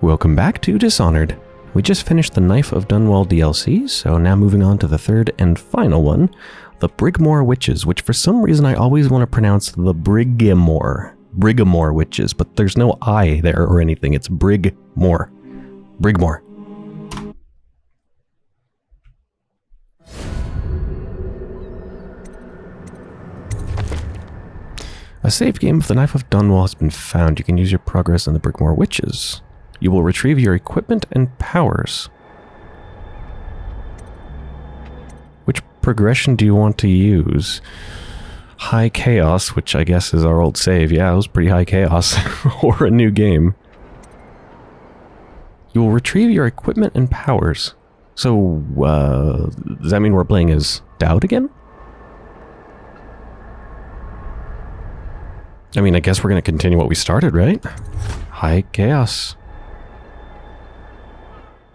Welcome back to Dishonored. We just finished the Knife of Dunwall DLC, so now moving on to the third and final one, the Brigmore Witches, which for some reason I always want to pronounce the Brigmore. Brigamore Witches, but there's no I there or anything. It's Brigmore. Brigmore. A save game of the Knife of Dunwall has been found. You can use your progress in the Brigmore Witches. You will retrieve your equipment and powers. Which progression do you want to use? High Chaos, which I guess is our old save. Yeah, it was pretty high chaos. or a new game. You will retrieve your equipment and powers. So, uh, does that mean we're playing as Daud again? I mean, I guess we're going to continue what we started, right? High Chaos.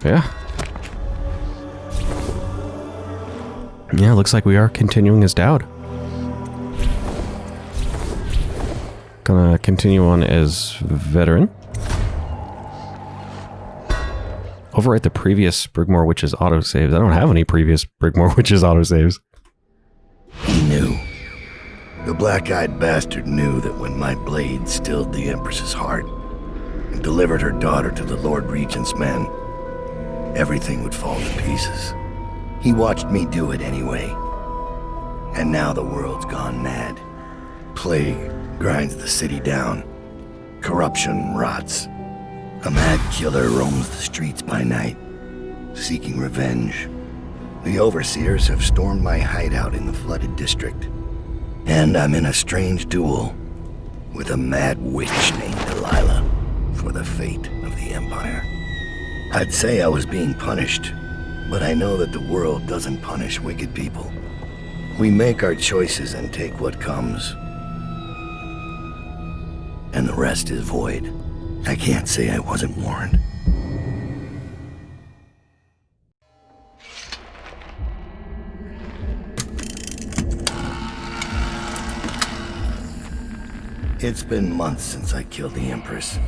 Yeah. Yeah, looks like we are continuing as Daud. Gonna continue on as Veteran. Overwrite the previous Brigmore Witches autosaves. I don't have any previous Brigmore Witches autosaves. He knew. The black-eyed bastard knew that when my blade stilled the Empress's heart and delivered her daughter to the Lord Regent's men, everything would fall to pieces. He watched me do it anyway. And now the world's gone mad. Plague grinds the city down. Corruption rots. A mad killer roams the streets by night, seeking revenge. The Overseers have stormed my hideout in the flooded district. And I'm in a strange duel with a mad witch named Delilah for the fate of the Empire. I'd say I was being punished, but I know that the world doesn't punish wicked people. We make our choices and take what comes. And the rest is void. I can't say I wasn't warned. It's been months since I killed the Empress,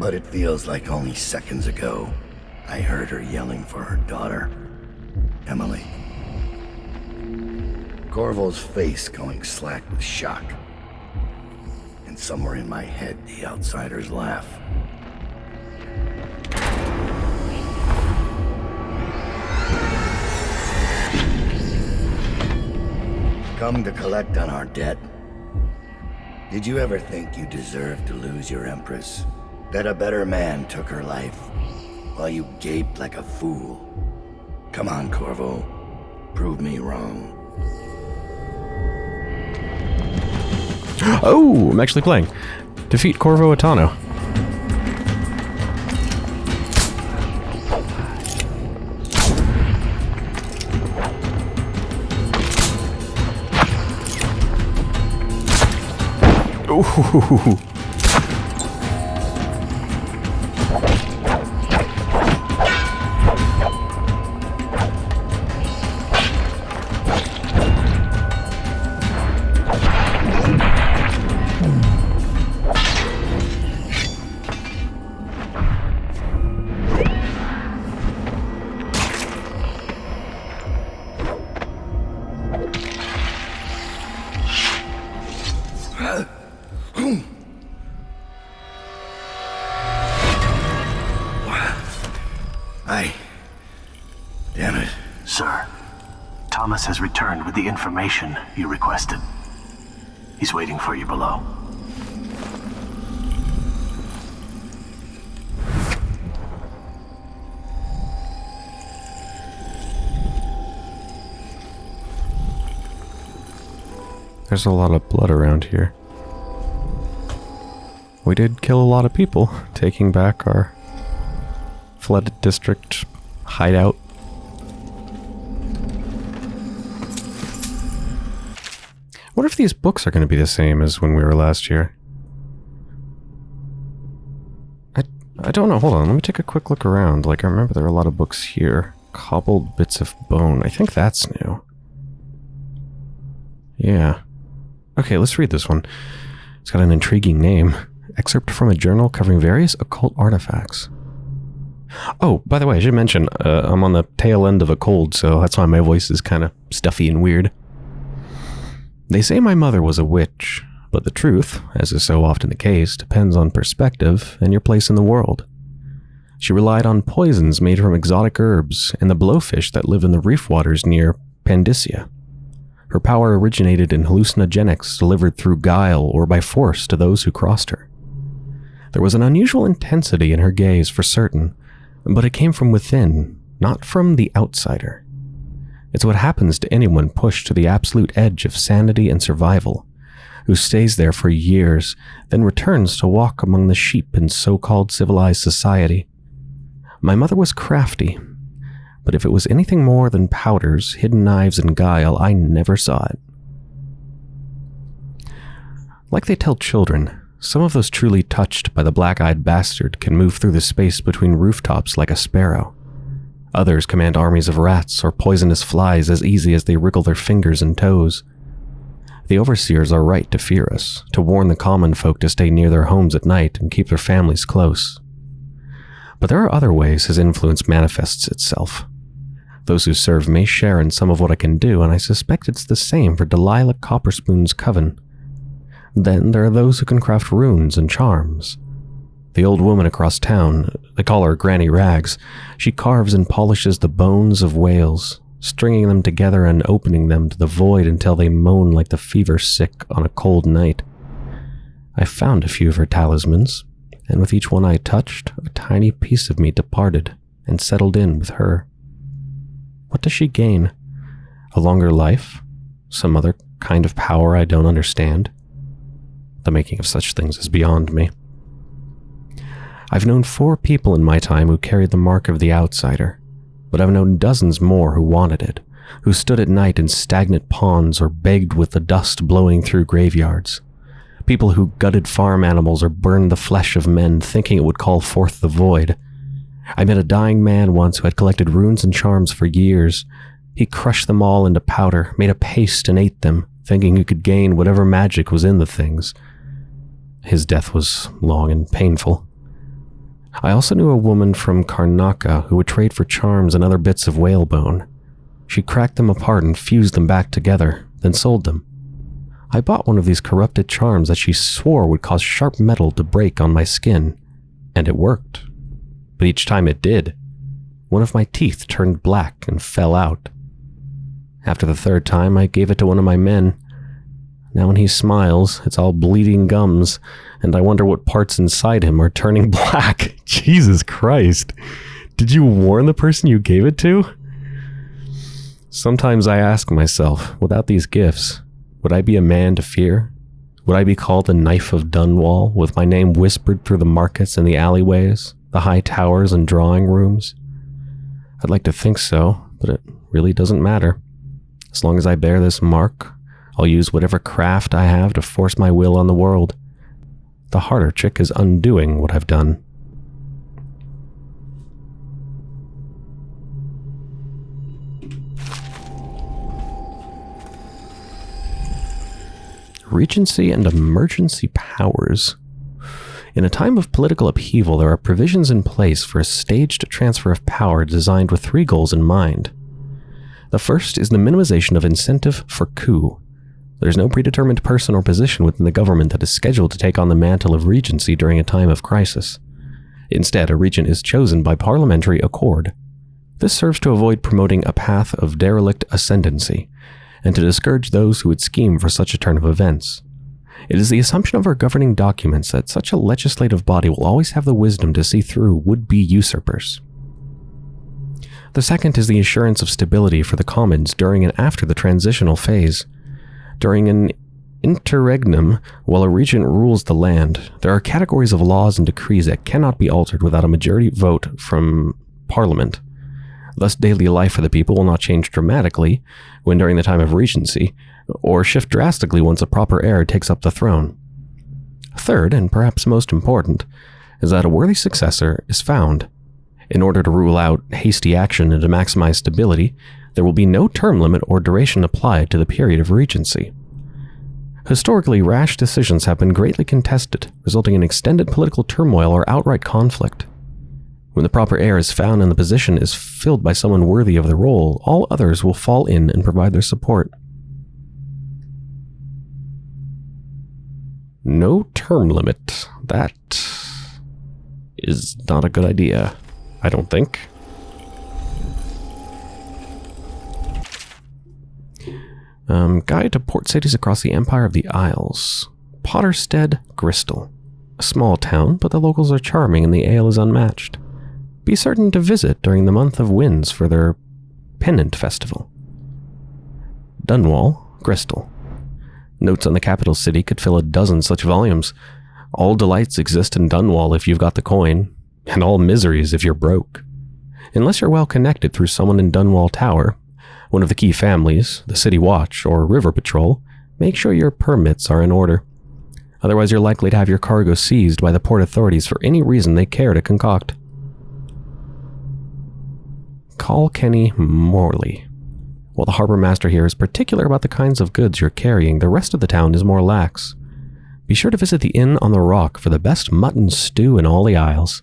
but it feels like only seconds ago I heard her yelling for her daughter, Emily. Corvo's face going slack with shock. And somewhere in my head, the outsiders laugh. Come to collect on our debt? Did you ever think you deserved to lose your Empress? That a better man took her life, while you gaped like a fool? Come on, Corvo. Prove me wrong. Oh, I'm actually playing. Defeat Corvo Attano. Ooh. There's a lot of blood around here. We did kill a lot of people, taking back our flooded district hideout. What if these books are going to be the same as when we were last year? I, I don't know. Hold on. Let me take a quick look around. Like, I remember there were a lot of books here. Cobbled Bits of Bone. I think that's new. Yeah. Okay, let's read this one. It's got an intriguing name. Excerpt from a journal covering various occult artifacts. Oh, by the way, I should mention uh, I'm on the tail end of a cold, so that's why my voice is kind of stuffy and weird. They say my mother was a witch, but the truth, as is so often the case, depends on perspective and your place in the world. She relied on poisons made from exotic herbs and the blowfish that live in the reef waters near Pandysia. Her power originated in hallucinogenics delivered through guile or by force to those who crossed her. There was an unusual intensity in her gaze for certain, but it came from within, not from the outsider. It's what happens to anyone pushed to the absolute edge of sanity and survival, who stays there for years, then returns to walk among the sheep in so called civilized society. My mother was crafty, but if it was anything more than powders, hidden knives, and guile, I never saw it. Like they tell children, some of those truly touched by the black eyed bastard can move through the space between rooftops like a sparrow. Others command armies of rats or poisonous flies as easy as they wriggle their fingers and toes. The overseers are right to fear us, to warn the common folk to stay near their homes at night and keep their families close. But there are other ways his influence manifests itself. Those who serve may share in some of what I can do, and I suspect it's the same for Delilah Copperspoon's coven. Then there are those who can craft runes and charms. The old woman across town, they call her Granny Rags, she carves and polishes the bones of whales, stringing them together and opening them to the void until they moan like the fever sick on a cold night. I found a few of her talismans, and with each one I touched, a tiny piece of me departed and settled in with her. What does she gain? A longer life? Some other kind of power I don't understand? The making of such things is beyond me. I've known four people in my time who carried the mark of the outsider, but I've known dozens more who wanted it, who stood at night in stagnant ponds or begged with the dust blowing through graveyards. People who gutted farm animals or burned the flesh of men thinking it would call forth the void. I met a dying man once who had collected runes and charms for years. He crushed them all into powder, made a paste, and ate them, thinking he could gain whatever magic was in the things. His death was long and painful. I also knew a woman from Karnaca who would trade for charms and other bits of whalebone. She cracked them apart and fused them back together, then sold them. I bought one of these corrupted charms that she swore would cause sharp metal to break on my skin, and it worked. But each time it did, one of my teeth turned black and fell out. After the third time, I gave it to one of my men, now when he smiles, it's all bleeding gums, and I wonder what parts inside him are turning black. Jesus Christ. Did you warn the person you gave it to? Sometimes I ask myself, without these gifts, would I be a man to fear? Would I be called the Knife of Dunwall, with my name whispered through the markets and the alleyways, the high towers and drawing rooms? I'd like to think so, but it really doesn't matter. As long as I bear this mark, I'll use whatever craft I have to force my will on the world. The harder trick is undoing what I've done. Regency and emergency powers. In a time of political upheaval, there are provisions in place for a staged transfer of power designed with three goals in mind. The first is the minimization of incentive for coup, there's no predetermined person or position within the government that is scheduled to take on the mantle of regency during a time of crisis. Instead, a regent is chosen by parliamentary accord. This serves to avoid promoting a path of derelict ascendancy, and to discourage those who would scheme for such a turn of events. It is the assumption of our governing documents that such a legislative body will always have the wisdom to see through would-be usurpers. The second is the assurance of stability for the commons during and after the transitional phase. During an interregnum, while a regent rules the land, there are categories of laws and decrees that cannot be altered without a majority vote from Parliament. Thus, daily life for the people will not change dramatically when during the time of regency, or shift drastically once a proper heir takes up the throne. Third, and perhaps most important, is that a worthy successor is found. In order to rule out hasty action and to maximize stability, there will be no term limit or duration applied to the period of regency. Historically, rash decisions have been greatly contested, resulting in extended political turmoil or outright conflict. When the proper heir is found and the position is filled by someone worthy of the role, all others will fall in and provide their support. No term limit. That is not a good idea, I don't think. Um, guide to port cities across the Empire of the Isles. Potterstead, Gristol. A small town, but the locals are charming and the ale is unmatched. Be certain to visit during the month of winds for their pennant festival. Dunwall, Gristol. Notes on the capital city could fill a dozen such volumes. All delights exist in Dunwall if you've got the coin, and all miseries if you're broke. Unless you're well connected through someone in Dunwall Tower, one of the key families, the City Watch, or River Patrol, make sure your permits are in order. Otherwise, you're likely to have your cargo seized by the port authorities for any reason they care to concoct. Caulkenny Morley. While the harbor master here is particular about the kinds of goods you're carrying, the rest of the town is more lax. Be sure to visit the Inn on the Rock for the best mutton stew in all the Isles.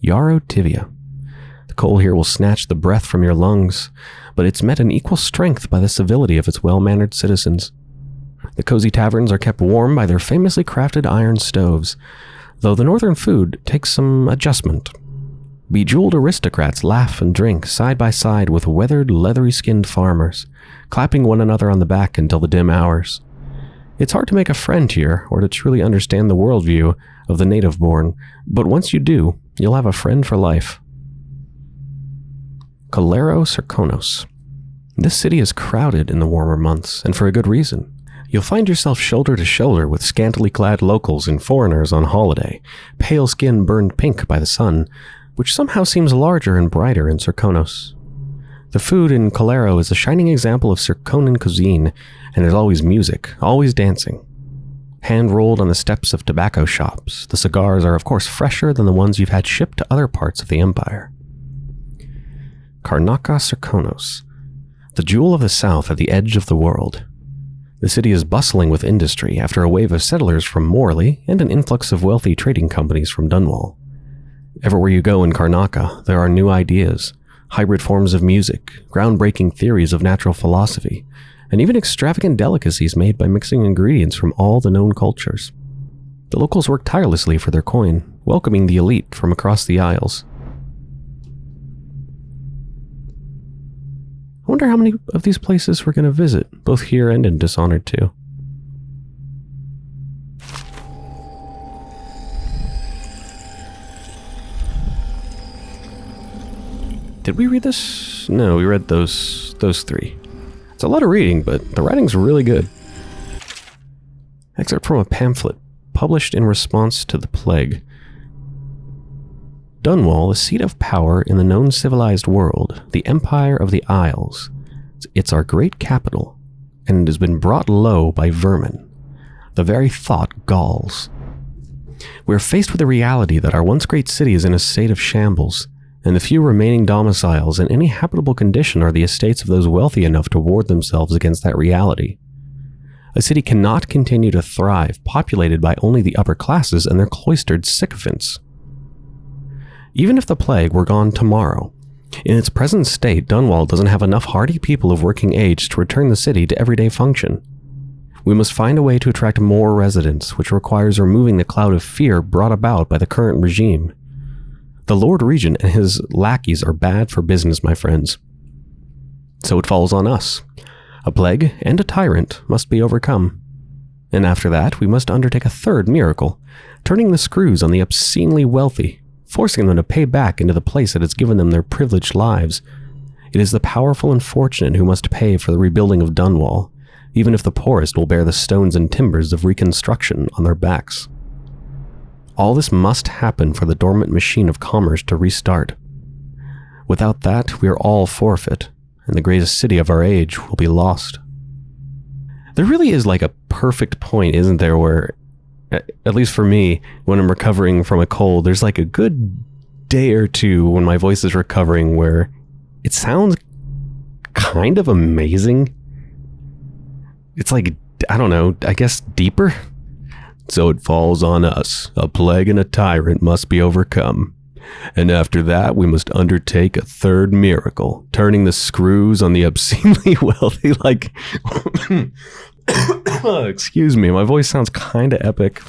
Yarrow Tyvia. The coal here will snatch the breath from your lungs, but it's met in equal strength by the civility of its well-mannered citizens. The cozy taverns are kept warm by their famously crafted iron stoves, though the northern food takes some adjustment Bejeweled aristocrats laugh and drink side by side with weathered, leathery skinned farmers, clapping one another on the back until the dim hours. It's hard to make a friend here or to truly understand the worldview of the native born, but once you do, you'll have a friend for life. Cullero Serkonos. This city is crowded in the warmer months, and for a good reason. You'll find yourself shoulder to shoulder with scantily clad locals and foreigners on holiday, pale skin burned pink by the sun, which somehow seems larger and brighter in Serkonos. The food in Cullero is a shining example of Serkonan cuisine, and there's always music, always dancing. Hand rolled on the steps of tobacco shops, the cigars are of course fresher than the ones you've had shipped to other parts of the empire. Karnaca Serkonos, the jewel of the south at the edge of the world. The city is bustling with industry after a wave of settlers from Morley and an influx of wealthy trading companies from Dunwall. Everywhere you go in Karnaca, there are new ideas, hybrid forms of music, groundbreaking theories of natural philosophy, and even extravagant delicacies made by mixing ingredients from all the known cultures. The locals work tirelessly for their coin, welcoming the elite from across the Isles. I wonder how many of these places we're going to visit, both here and in Dishonored 2. Did we read this? No, we read those those three. It's a lot of reading, but the writing's really good. Excerpt from a pamphlet published in response to the plague. Dunwall, the seat of power in the known civilized world, the Empire of the Isles. It's our great capital, and it has been brought low by vermin. The very thought galls. We are faced with the reality that our once great city is in a state of shambles, and the few remaining domiciles in any habitable condition are the estates of those wealthy enough to ward themselves against that reality. A city cannot continue to thrive populated by only the upper classes and their cloistered sycophants. Even if the plague were gone tomorrow, in its present state, Dunwall doesn't have enough hardy people of working age to return the city to everyday function. We must find a way to attract more residents, which requires removing the cloud of fear brought about by the current regime. The Lord Regent and his lackeys are bad for business, my friends. So it falls on us. A plague and a tyrant must be overcome. And after that, we must undertake a third miracle, turning the screws on the obscenely wealthy, forcing them to pay back into the place that has given them their privileged lives. It is the powerful and fortunate who must pay for the rebuilding of Dunwall, even if the poorest will bear the stones and timbers of reconstruction on their backs. All this must happen for the dormant machine of commerce to restart. Without that, we are all forfeit, and the greatest city of our age will be lost. There really is like a perfect point, isn't there, where, at least for me, when I'm recovering from a cold, there's like a good day or two when my voice is recovering where it sounds kind of amazing. It's like, I don't know, I guess deeper? So it falls on us. A plague and a tyrant must be overcome. And after that, we must undertake a third miracle, turning the screws on the obscenely wealthy like. Excuse me, my voice sounds kind of epic.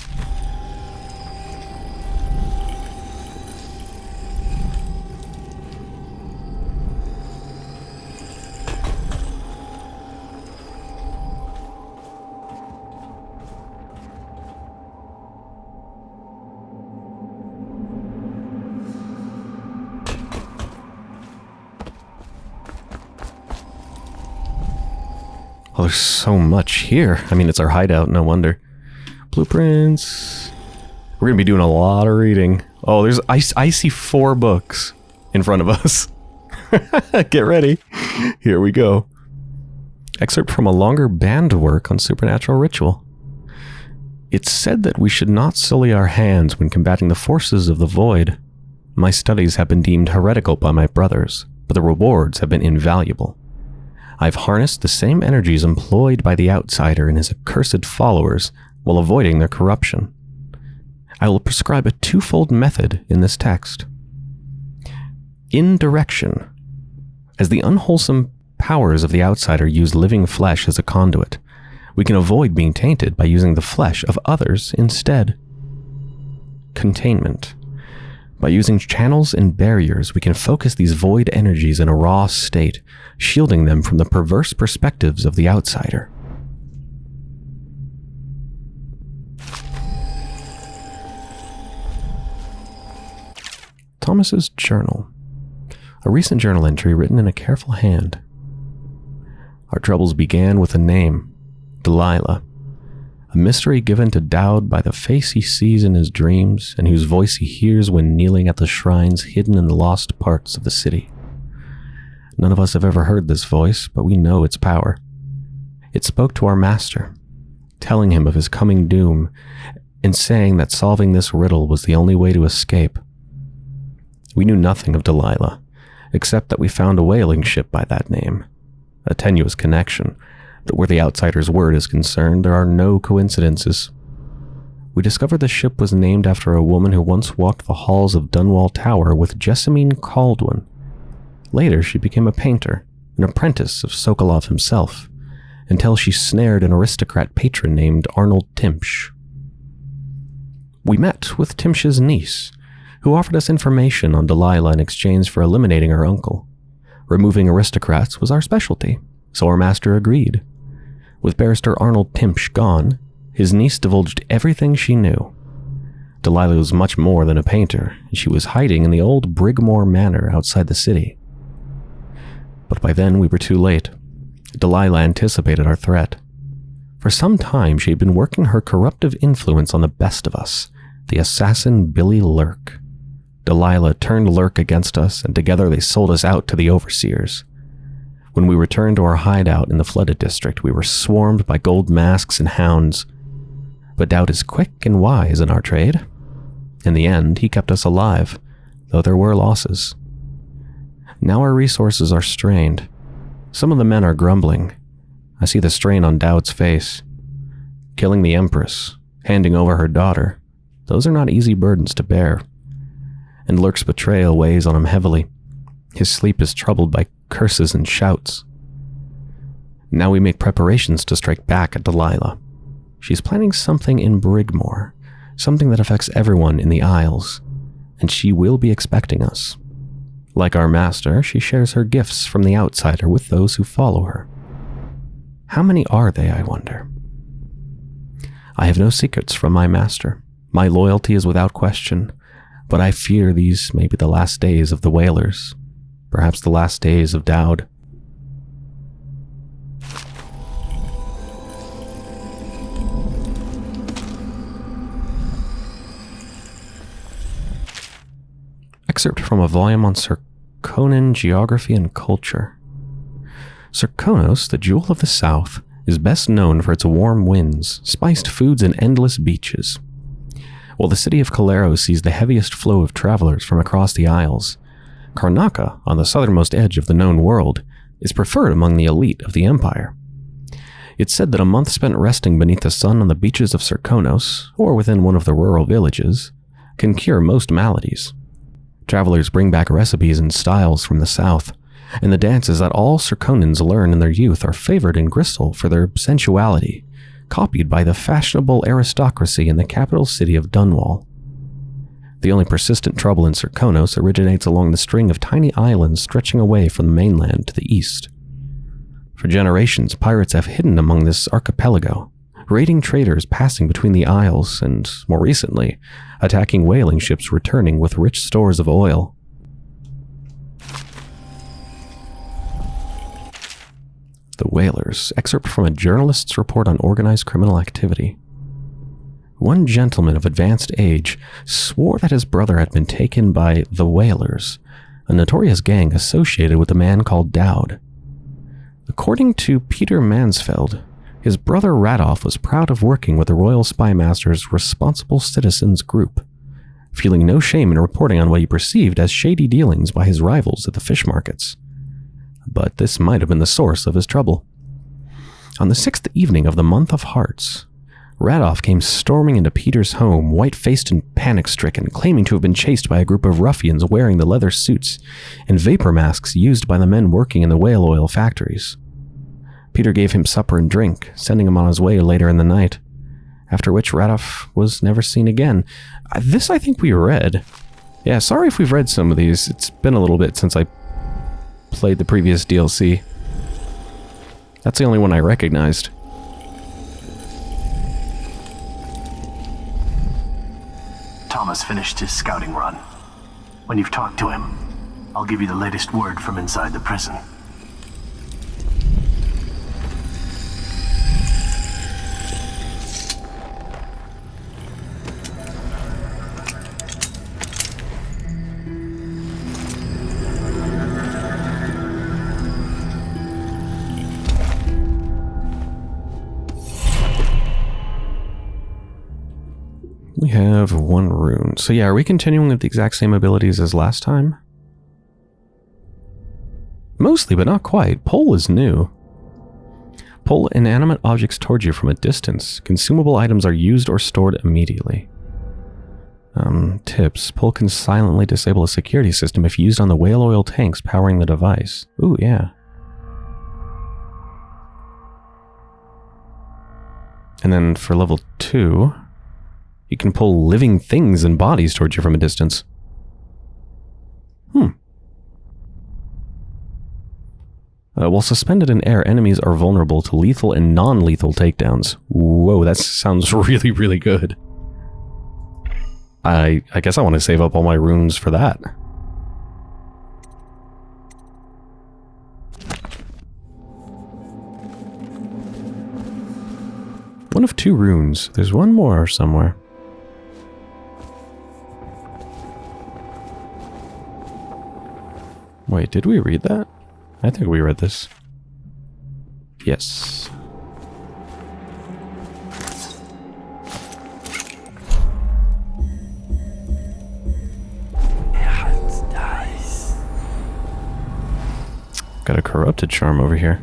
Oh, there's so much here. I mean, it's our hideout, no wonder. Blueprints. We're going to be doing a lot of reading. Oh, there's I, I see four books in front of us. Get ready. Here we go. Excerpt from a longer band work on supernatural ritual. It's said that we should not sully our hands when combating the forces of the void. My studies have been deemed heretical by my brothers, but the rewards have been invaluable. I've harnessed the same energies employed by the outsider and his accursed followers while avoiding their corruption. I will prescribe a twofold method in this text. Indirection. As the unwholesome powers of the outsider use living flesh as a conduit, we can avoid being tainted by using the flesh of others instead. Containment. By using channels and barriers, we can focus these void energies in a raw state, shielding them from the perverse perspectives of the outsider. Thomas's Journal. A recent journal entry written in a careful hand. Our troubles began with a name, Delilah, a mystery given to Daud by the face he sees in his dreams and whose voice he hears when kneeling at the shrines hidden in the lost parts of the city. None of us have ever heard this voice, but we know its power. It spoke to our master, telling him of his coming doom and saying that solving this riddle was the only way to escape. We knew nothing of Delilah, except that we found a whaling ship by that name, a tenuous connection that where the outsider's word is concerned, there are no coincidences. We discovered the ship was named after a woman who once walked the halls of Dunwall Tower with Jessamine Kaldwin. Later, she became a painter, an apprentice of Sokolov himself, until she snared an aristocrat patron named Arnold Timsh. We met with Timsh's niece, who offered us information on Delilah in exchange for eliminating her uncle. Removing aristocrats was our specialty, so our master agreed. With barrister Arnold Timsh gone, his niece divulged everything she knew. Delilah was much more than a painter, and she was hiding in the old Brigmore Manor outside the city. But by then we were too late. Delilah anticipated our threat. For some time she had been working her corruptive influence on the best of us, the assassin Billy Lurk. Delilah turned Lurk against us, and together they sold us out to the overseers. When we returned to our hideout in the flooded district, we were swarmed by gold masks and hounds. But Daud is quick and wise in our trade. In the end, he kept us alive, though there were losses. Now our resources are strained. Some of the men are grumbling. I see the strain on Daud's face. Killing the Empress, handing over her daughter, those are not easy burdens to bear. And Lurk's betrayal weighs on him heavily. His sleep is troubled by curses and shouts. Now we make preparations to strike back at Delilah. She's planning something in Brigmore, something that affects everyone in the Isles, and she will be expecting us. Like our master, she shares her gifts from the outsider with those who follow her. How many are they, I wonder? I have no secrets from my master. My loyalty is without question, but I fear these may be the last days of the Whalers perhaps the last days of Daud. Excerpt from a volume on Serkonan geography and culture. Serkonos, the jewel of the south, is best known for its warm winds, spiced foods, and endless beaches. While the city of Cullero sees the heaviest flow of travelers from across the Isles, Karnaca, on the southernmost edge of the known world, is preferred among the elite of the empire. It's said that a month spent resting beneath the sun on the beaches of Serkonos, or within one of the rural villages, can cure most maladies. Travelers bring back recipes and styles from the south, and the dances that all Serkonans learn in their youth are favored in Gristol for their sensuality, copied by the fashionable aristocracy in the capital city of Dunwall. The only persistent trouble in Serkonos originates along the string of tiny islands stretching away from the mainland to the east. For generations, pirates have hidden among this archipelago, raiding traders passing between the isles and, more recently, attacking whaling ships returning with rich stores of oil. The Whalers, excerpt from a journalist's report on organized criminal activity. One gentleman of advanced age swore that his brother had been taken by the Whalers, a notorious gang associated with a man called Daud. According to Peter Mansfeld, his brother Radoff was proud of working with the Royal Spy Master's Responsible Citizens Group, feeling no shame in reporting on what he perceived as shady dealings by his rivals at the fish markets. But this might have been the source of his trouble. On the sixth evening of the month of Hearts, Radoff came storming into Peter's home, white faced and panic stricken, claiming to have been chased by a group of ruffians wearing the leather suits and vapor masks used by the men working in the whale oil factories. Peter gave him supper and drink, sending him on his way later in the night, after which Radoff was never seen again. Uh, This I think we read. Yeah, sorry if we've read some of these. It's been a little bit since I played the previous DLC. That's the only one I recognized. Thomas finished his scouting run. When you've talked to him, I'll give you the latest word from inside the prison. Have one rune. So yeah, are we continuing with the exact same abilities as last time? Mostly, but not quite. Pull is new. Pull inanimate objects towards you from a distance. Consumable items are used or stored immediately. Um, tips. Pull can silently disable a security system if used on the whale oil tanks powering the device. Ooh, yeah. And then for level 2, you can pull living things and bodies towards you from a distance. Hmm. Uh, while suspended in air, enemies are vulnerable to lethal and non-lethal takedowns. Whoa, that sounds really, really good. I I guess I want to save up all my runes for that. One of two runes. There's one more somewhere. Wait, did we read that? I think we read this. Yes. Got a corrupted charm over here.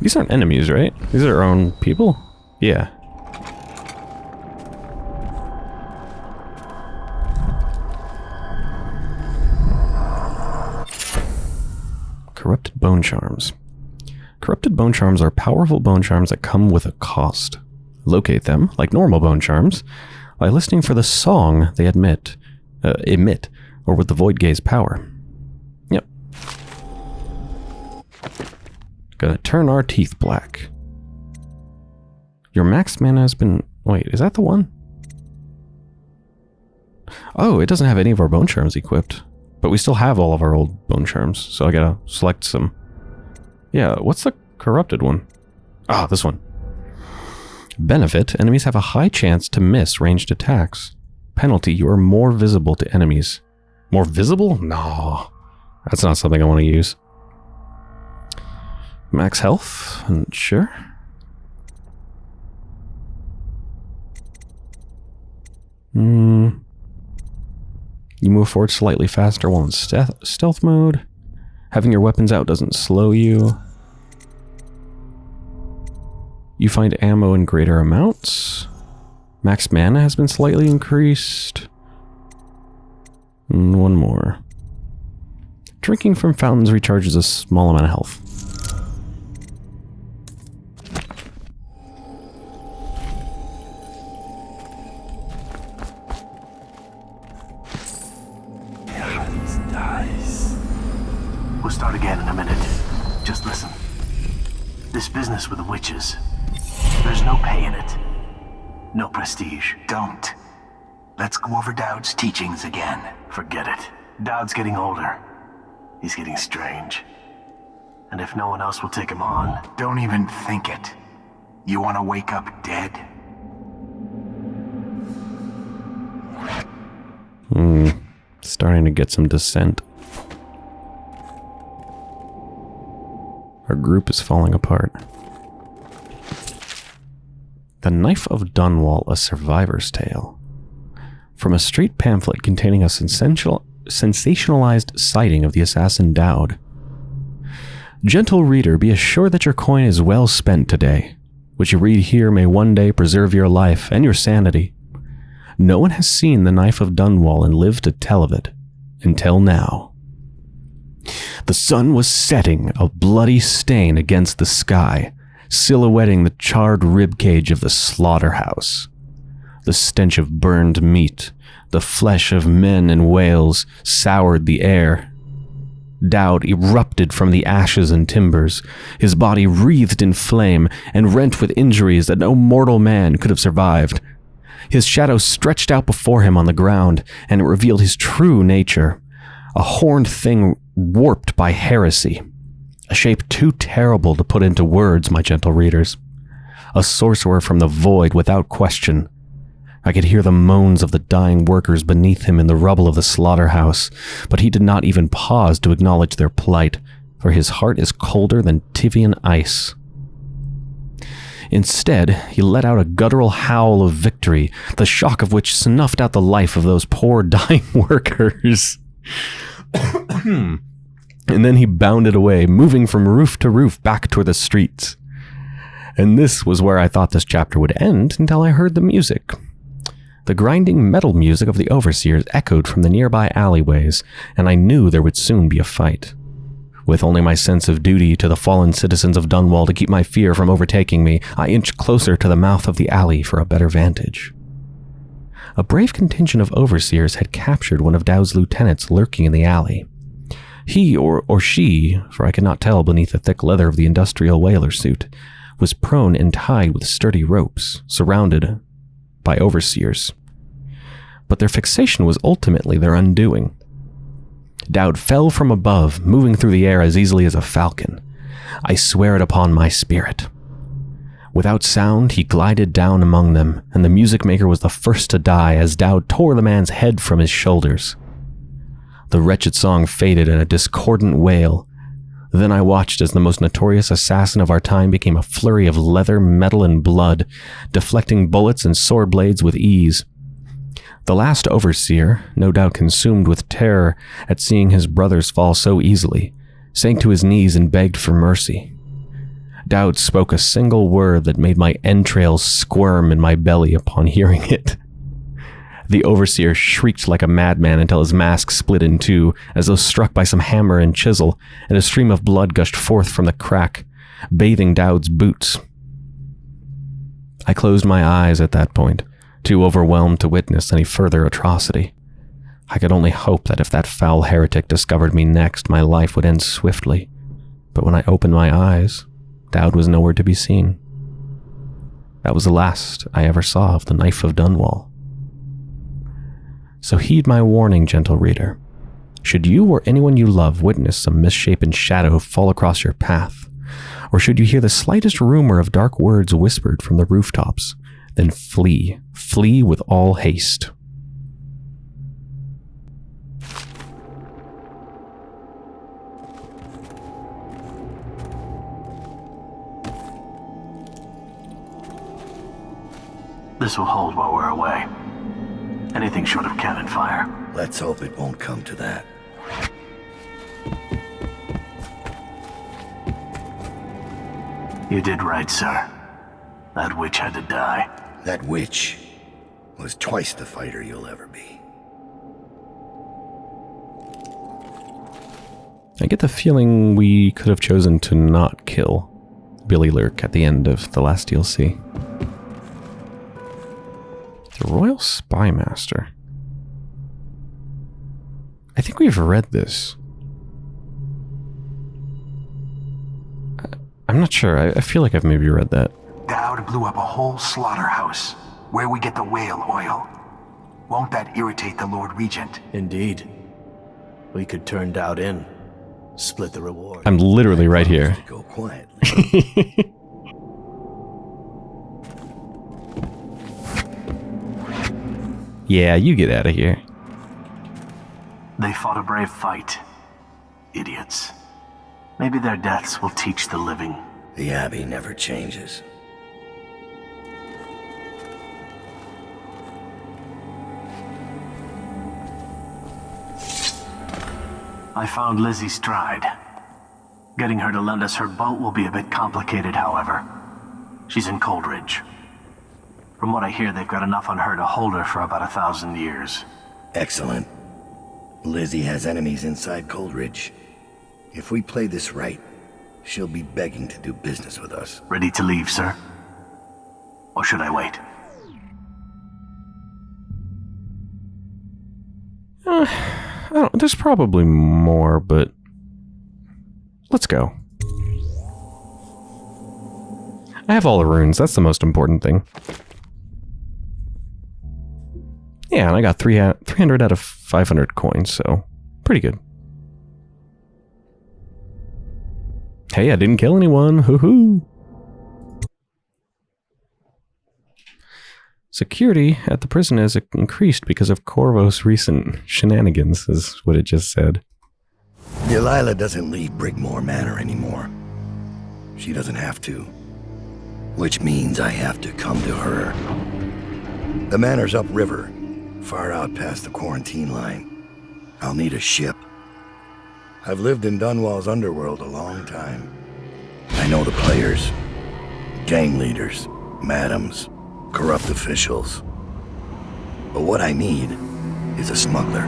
These aren't enemies, right? These are our own people? Yeah. Corrupted bone charms. Corrupted bone charms are powerful bone charms that come with a cost. Locate them, like normal bone charms, by listening for the song they admit, uh, emit, or with the void gaze power. Yep. Gonna turn our teeth black. Your max mana has been... Wait, is that the one? Oh, it doesn't have any of our bone charms equipped. But we still have all of our old bone charms, so I gotta select some. Yeah, what's the corrupted one? Ah, this one. Benefit, enemies have a high chance to miss ranged attacks. Penalty, you are more visible to enemies. More visible? No. That's not something I want to use. Max health? I'm Sure. Hmm. You move forward slightly faster while in stealth, stealth mode. Having your weapons out doesn't slow you. You find ammo in greater amounts. Max mana has been slightly increased. And one more. Drinking from fountains recharges a small amount of health. Go over Daud's teachings again. Forget it. Daud's getting older. He's getting strange. And if no one else will take him on, Don't even think it. You want to wake up dead? Hmm. Starting to get some dissent. Our group is falling apart. The Knife of Dunwall, A Survivor's Tale. From a street pamphlet containing a sensationalized sighting of the assassin Daud. Gentle reader, be assured that your coin is well spent today. What you read here may one day preserve your life and your sanity. No one has seen the Knife of Dunwall and lived to tell of it until now. The sun was setting, a bloody stain against the sky, silhouetting the charred ribcage of the slaughterhouse. The stench of burned meat, the flesh of men and whales, soured the air. Daud erupted from the ashes and timbers, his body wreathed in flame and rent with injuries that no mortal man could have survived. His shadow stretched out before him on the ground, and it revealed his true nature a horned thing warped by heresy. A shape too terrible to put into words, my gentle readers. A sorcerer from the void without question. I could hear the moans of the dying workers beneath him in the rubble of the slaughterhouse, but he did not even pause to acknowledge their plight, for his heart is colder than Tyvian ice. Instead, he let out a guttural howl of victory, the shock of which snuffed out the life of those poor dying workers. and then he bounded away, moving from roof to roof back toward the streets. And this was where I thought this chapter would end until I heard the music. The grinding metal music of the overseers echoed from the nearby alleyways, and I knew there would soon be a fight. With only my sense of duty to the fallen citizens of Dunwall to keep my fear from overtaking me, I inched closer to the mouth of the alley for a better vantage. A brave contingent of overseers had captured one of Daud's lieutenants lurking in the alley. He, or, or she, for I could not tell beneath the thick leather of the industrial whaler suit, was prone and tied with sturdy ropes, surrounded by overseers. But their fixation was ultimately their undoing. Daud fell from above, moving through the air as easily as a falcon. I swear it upon my spirit. Without sound, he glided down among them, and the music maker was the first to die as Daud tore the man's head from his shoulders. The wretched song faded in a discordant wail. Then I watched as the most notorious assassin of our time became a flurry of leather, metal, and blood, deflecting bullets and sword blades with ease. The last overseer, no doubt consumed with terror at seeing his brothers fall so easily, sank to his knees and begged for mercy. Daud spoke a single word that made my entrails squirm in my belly upon hearing it. The overseer shrieked like a madman until his mask split in two, as though struck by some hammer and chisel, and a stream of blood gushed forth from the crack, bathing Daud's boots. I closed my eyes at that point, too overwhelmed to witness any further atrocity. I could only hope that if that foul heretic discovered me next, my life would end swiftly. But when I opened my eyes, Daud was nowhere to be seen. That was the last I ever saw of the Knife of Dunwall. So heed my warning, gentle reader. Should you or anyone you love witness some misshapen shadow fall across your path, or should you hear the slightest rumor of dark words whispered from the rooftops, then flee, flee with all haste. this will hold while we're away. Anything short of cannon fire. Let's hope it won't come to that. You did right, sir. That witch had to die. That witch. was twice the fighter you'll ever be. I get the feeling we could have chosen to not kill Billy Lurk at the end of the last DLC. The Royal Spymaster. I think we've read this. I- I'm not sure. I, I feel like I've maybe read that. Daud blew up a whole slaughterhouse where we get the whale oil. Won't that irritate the Lord Regent? Indeed. We could turn Daud in. Split the reward. I'm literally right here. Go quietly. Yeah, you get out of here. They fought a brave fight. Idiots. Maybe their deaths will teach the living. the Abbey never changes. I found Lizzie Stride. Getting her to lend us her boat will be a bit complicated, however. She's in Coldridge. From what I hear, they've got enough on her to hold her for about a thousand years. Excellent. Lizzie has enemies inside Coldridge. If we play this right, she'll be begging to do business with us. Ready to leave, sir? Or should I wait? Uh, I don't, there's probably more, but let's go. I have all the runes. That's the most important thing. Yeah, and I got three 300 out of 500 coins, so pretty good. Hey, I didn't kill anyone. Hoo hoo. Security at the prison has increased because of Corvo's recent shenanigans, is what it just said. Delilah doesn't leave Brigmore Manor anymore. She doesn't have to. Which means I have to come to her. The manor's upriver, far out past the quarantine line. I'll need a ship. I've lived in Dunwall's underworld a long time. I know the players, gang leaders, madams, corrupt officials. But what I need is a smuggler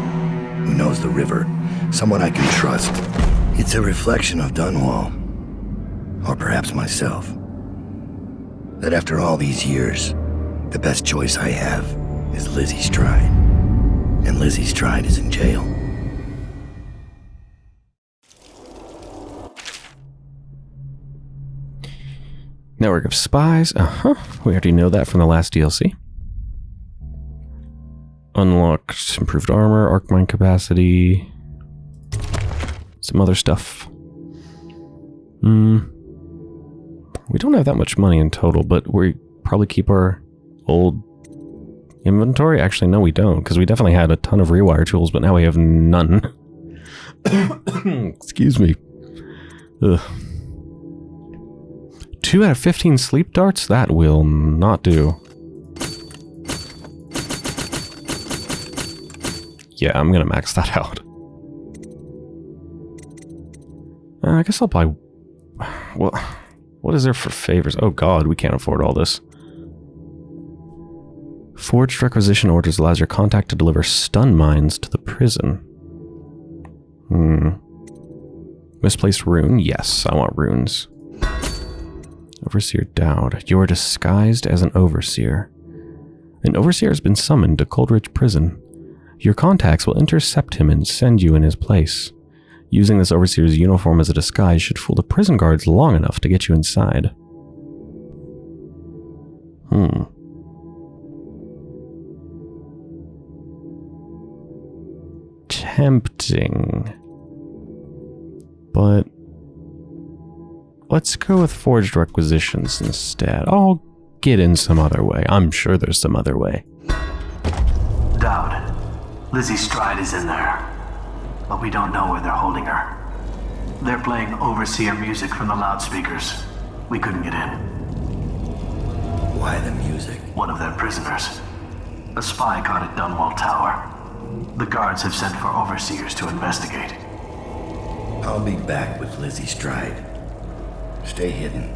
who knows the river, someone I can trust. It's a reflection of Dunwall, or perhaps myself. That after all these years, the best choice I have is Lizzie Stride. And Lizzie Stride is in jail. Network of spies. Uh huh. We already know that from the last DLC. Unlocked improved armor, arc mine capacity, some other stuff. Hmm. We don't have that much money in total, but we probably keep our old inventory. Actually, no, we don't, because we definitely had a ton of rewire tools, but now we have none. Excuse me. Ugh. Two out of 15 sleep darts? That will not do. Yeah, I'm gonna max that out. Uh, I guess I'll buy... Well, what is there for favors? Oh god, we can't afford all this. Forged requisition orders allows your contact to deliver stun mines to the prison. Hmm. Misplaced rune? Yes, I want runes. Overseer Daud, you are disguised as an overseer. An overseer has been summoned to Coldridge Prison. Your contacts will intercept him and send you in his place. Using this overseer's uniform as a disguise should fool the prison guards long enough to get you inside. Hmm. Tempting. But Let's go with forged requisitions instead. I'll get in some other way. I'm sure there's some other way. Daud, Lizzie Stride is in there, but we don't know where they're holding her. They're playing overseer music from the loudspeakers. We couldn't get in. Why the music? One of their prisoners. A spy caught at Dunwall Tower. The guards have sent for overseers to investigate. I'll be back with Lizzie Stride. Stay hidden.